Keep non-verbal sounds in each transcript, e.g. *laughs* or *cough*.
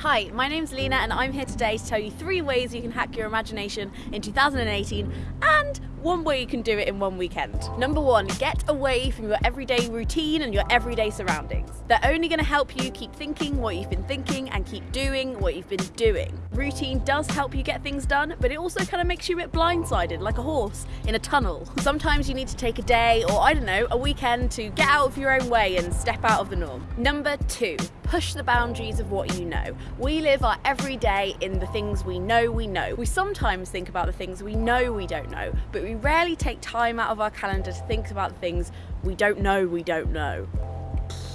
Hi, my name's Lena and I'm here today to tell you three ways you can hack your imagination in 2018 ah, and one way you can do it in one weekend. Number one, get away from your everyday routine and your everyday surroundings. They're only going to help you keep thinking what you've been thinking and keep doing what you've been doing. Routine does help you get things done, but it also kind of makes you a bit blindsided, like a horse in a tunnel. *laughs* Sometimes you need to take a day or, I don't know, a weekend to get out of your own way and step out of the norm. Number two, push the boundaries of what you know. We live our everyday in the things we know we know. We sometimes think about the things we know we don't know, but we rarely take time out of our calendar to think about things we don't know we don't know.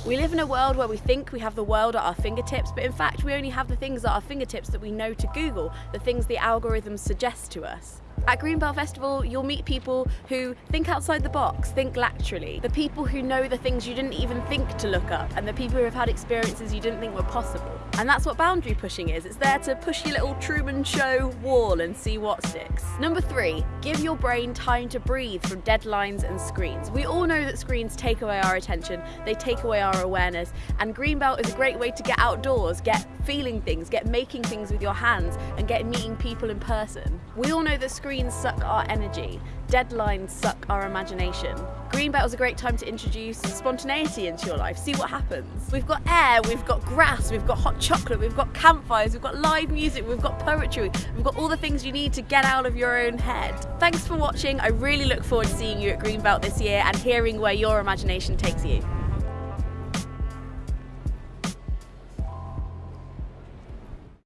We live in a world where we think we have the world at our fingertips, but in fact we only have the things at our fingertips that we know to Google, the things the algorithms suggest to us. At Greenbelt Festival, you'll meet people who think outside the box, think laterally. The people who know the things you didn't even think to look up, and the people who have had experiences you didn't think were possible. And that's what boundary pushing is. It's there to push your little Truman Show wall and see what sticks. Number three, give your brain time to breathe from deadlines and screens. We all know that screens take away our attention, they take away our awareness, and Greenbelt is a great way to get outdoors, get feeling things, get making things with your hands, and get meeting people in person. We all know that screens Screens suck our energy, deadlines suck our imagination. Greenbelt is a great time to introduce spontaneity into your life, see what happens. We've got air, we've got grass, we've got hot chocolate, we've got campfires, we've got live music, we've got poetry, we've got all the things you need to get out of your own head. Thanks for watching, I really look forward to seeing you at Greenbelt this year and hearing where your imagination takes you.